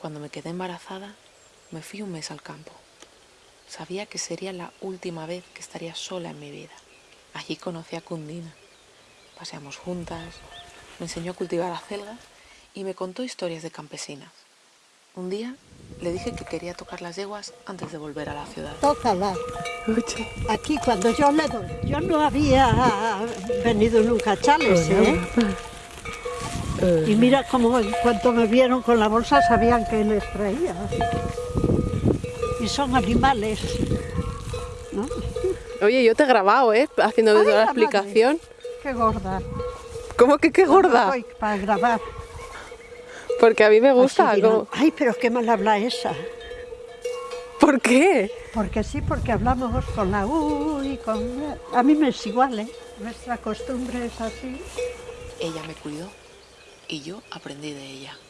Cuando me quedé embarazada, me fui un mes al campo. Sabía que sería la última vez que estaría sola en mi vida. Allí conocí a Cundina. Paseamos juntas, me enseñó a cultivar acelgas y me contó historias de campesinas. Un día le dije que quería tocar las yeguas antes de volver a la ciudad. Tócala. Aquí cuando yo le doy. Yo no había venido nunca a Chales, ¿eh? Y mira cómo en cuanto me vieron con la bolsa sabían que les traía. Y son animales, ¿no? Oye, yo te he grabado, ¿eh? Haciendo Ay, toda la la madre. explicación. Qué gorda. ¿Cómo que qué gorda? Voy para grabar. Porque a mí me gusta. ¿cómo? Ay, pero qué mal habla esa. ¿Por qué? Porque sí, porque hablamos con la U y con... A mí me es igual, ¿eh? Nuestra costumbre es así. Ella me cuidó y yo aprendí de ella.